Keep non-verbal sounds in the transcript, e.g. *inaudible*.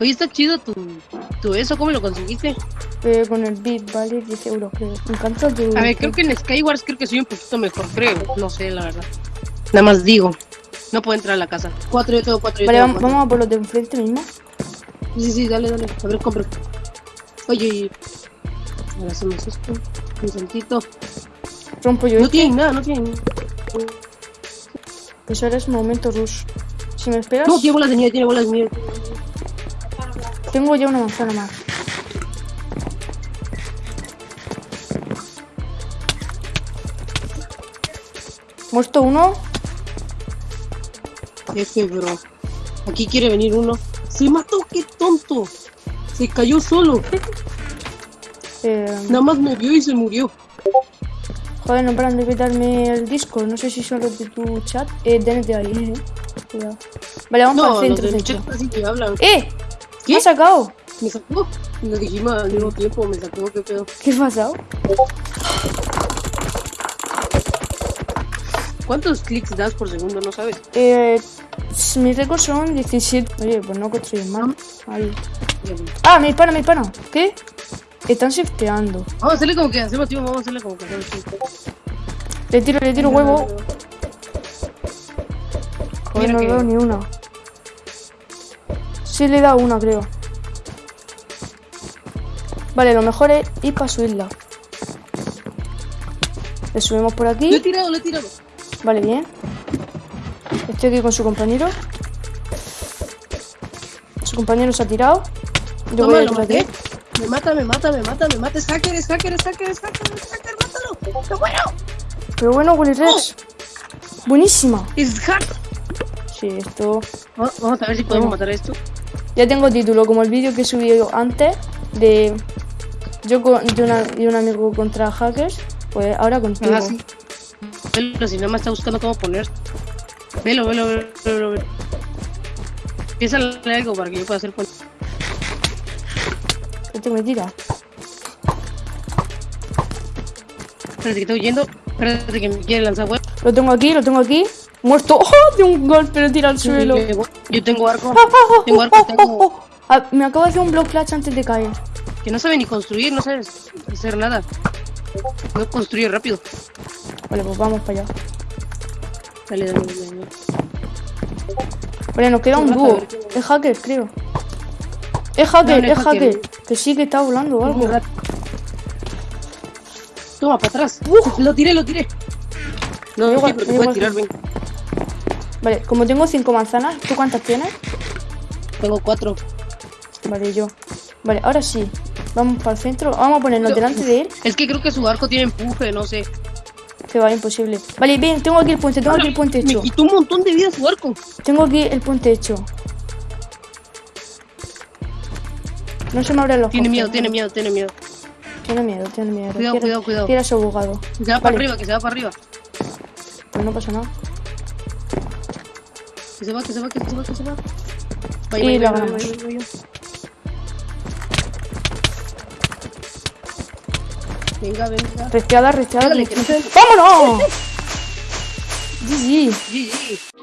Oye, está chido tu, tu eso, ¿cómo lo conseguiste? Eh, con el beat vale 10 euros, creo. Me encanta tu... A ver, creo que en Skywars creo que soy un poquito mejor, creo. No sé, la verdad. Nada más digo. No puedo entrar a la casa. Cuatro yo tengo, cuatro yo Vale, tengo, vamos, vamos a por los de enfrente mismo. Sí, sí, sí, dale, dale. A ver, compro. Oye, oye. Ahora hacemos esto. Un saltito. Rompo yo No este. tienen nada, no tienen. Pues ahora es momento rush. Si me esperas, No, tiene bolas de nieve, tiene bolas de nieve. tengo ya una manzana más. Muerto uno. F, bro. Aquí quiere venir uno. Se mató, qué tonto. Se cayó solo. Eh, Nada más me vio y se murió. joder, no paran de quitarme el disco. No sé si son los de tu chat. Eh, denete ahí, eh. Cuidado. Vale, vamos No, para el centro. centro. chat que hablan. ¡Eh! ¿Qué? ¿Me has sacado? Me sacó. Lo dijimos al mismo tiempo, me sacó, qué pedo. ¿Qué ha pasado? ¿Cuántos clics das por segundo? No sabes. Eh, mis récords son 17. Oye, pues no construyes mal. Ahí. Ah, me dispara, me dispara. ¿Qué? Están shifteando. Vamos a hacerle como que hacemos tiempo, vamos a hacerle como que hacemos. Le tiro, le tiro huevo. Joder, no que- veo ni una. Sí le he dado una, creo. Vale, lo mejor es ir para su isla. Le subimos por Lo he aquí. tirado, lo he tirado. Vale, bien. Estoy aquí con su compañero. Su compañero se ha tirado. Yo voy a lo maté. él. Me mata, me mata, me mata, me mata. Es hacker, es hacker, es hacker, es hacker, es hacker, mátalo. ¡Qué bueno! Pero bueno, Willy Rex. Buenísima. Es hack. Sí, esto. Va- Vamos a ver si podemos matar esto. Ya tengo título, como el vídeo que subido antes de yo con, de, una- de un amigo contra hackers, pues ahora contigo. Ah, sí. Velo, si nada más está buscando cómo poner. Velo, velo, velo, velo. velo. Leer algo para que yo pueda hacer Este me tira. Espérate que estoy huyendo. Espérate que me quiere lanzar web. Lo tengo aquí, lo tengo aquí. Muerto. ¡Oh! De un golpe le tira al suelo. Yo tengo arco. ¡Ah, ah, ah, Tengo arco, tengo. Ah, me acabo de hacer un block flash antes de caer. Que no sabe ni construir, no sabe hacer nada. No construye rápido. Vale, pues vamos para allá. Dale, dale, dale. dale. Vale, nos queda un dúo. Es hacker, creo. Es hacker, No, no es es hacker. hacker. Que sí que está volando o algo. Toma, para atrás. Uf. Lo tiré, lo tiré. No, no, igual, porque tirar, ven. Vale, como tengo cinco manzanas, ¿tú cuántas tienes? Tengo cuatro. Vale, yo. Vale, ahora sí. Vamos para el centro. Vamos a ponernos Yo- delante de él. Es que creo que su arco tiene empuje, no sé. Que va, imposible. Vale, bien, tengo aquí el puente, tengo aquí el puente Me hecho. quitó un montón de vida su arco. Tengo aquí el puente hecho. No se me abren los Tiene miedo, tiene miedo, tiene miedo. Tiene miedo, tiene miedo. Cuidado, cuidado, cuidado. Quiere a su abogado. Que se va Vale. para arriba, que se va para arriba. Pues no pasa nada. Que se va, que se va, que se va, que se va. Vaya, Y vaya, la ganamos. vaya. Venga, venga. Resteada, ¡Vámonos! *laughs* GG. GG.